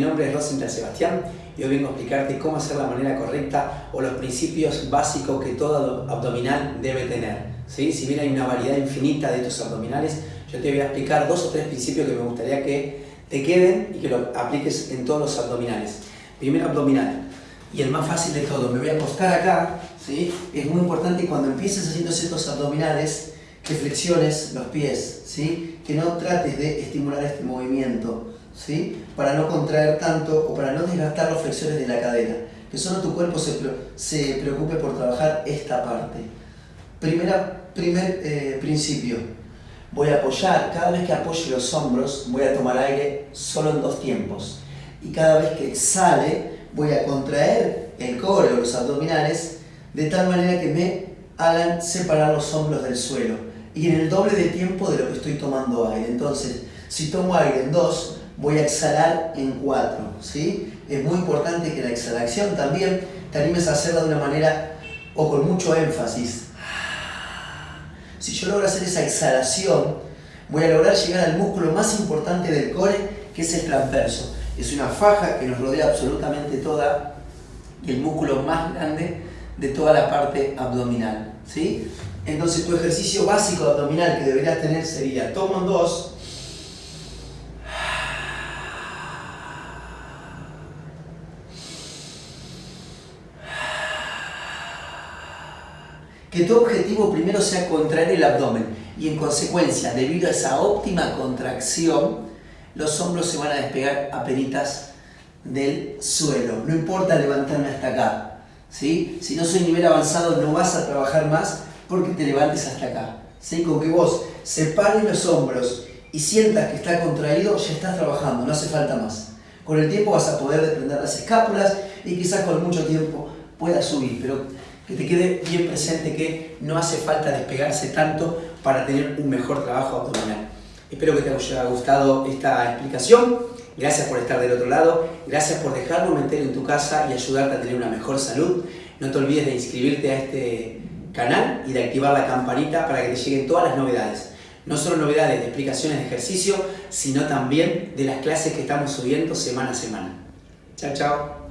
nombre es Rosenthal Sebastián y hoy vengo a explicarte cómo hacer la manera correcta o los principios básicos que todo abdominal debe tener. ¿sí? Si bien hay una variedad infinita de estos abdominales, yo te voy a explicar dos o tres principios que me gustaría que te queden y que lo apliques en todos los abdominales. Primero abdominal, y el más fácil de todo, me voy a acostar acá, ¿sí? es muy importante cuando empieces haciendo estos abdominales, que flexiones los pies, ¿sí? que no trates de estimular este movimiento, ¿sí? para no contraer tanto o para no desgastar los flexores de la cadera, que solo tu cuerpo se, se preocupe por trabajar esta parte. Primera, primer eh, principio, voy a apoyar, cada vez que apoye los hombros voy a tomar aire solo en dos tiempos y cada vez que exhale voy a contraer el core o los abdominales de tal manera que me hagan separar los hombros del suelo y en el doble de tiempo de lo que estoy tomando aire. Entonces, si tomo aire en dos, voy a exhalar en cuatro. ¿sí? Es muy importante que la exhalación también te animes a hacerla de una manera o con mucho énfasis. Si yo logro hacer esa exhalación, voy a lograr llegar al músculo más importante del core, que es el transverso. Es una faja que nos rodea absolutamente toda y el músculo más grande de toda la parte abdominal. ¿sí? Entonces tu ejercicio básico abdominal que deberías tener sería, tomo en dos, que tu objetivo primero sea contraer el abdomen y en consecuencia, debido a esa óptima contracción, los hombros se van a despegar a peritas del suelo. No importa levantarme hasta acá. ¿sí? Si no soy nivel avanzado no vas a trabajar más porque te levantes hasta acá. ¿sí? Con que vos separes los hombros y sientas que está contraído, ya estás trabajando, no hace falta más. Con el tiempo vas a poder desprender las escápulas y quizás con mucho tiempo puedas subir, pero que te quede bien presente que no hace falta despegarse tanto para tener un mejor trabajo abdominal. Espero que te haya gustado esta explicación. Gracias por estar del otro lado. Gracias por dejarme meter en tu casa y ayudarte a tener una mejor salud. No te olvides de inscribirte a este canal y de activar la campanita para que te lleguen todas las novedades. No solo novedades de explicaciones de ejercicio, sino también de las clases que estamos subiendo semana a semana. Chao, chao.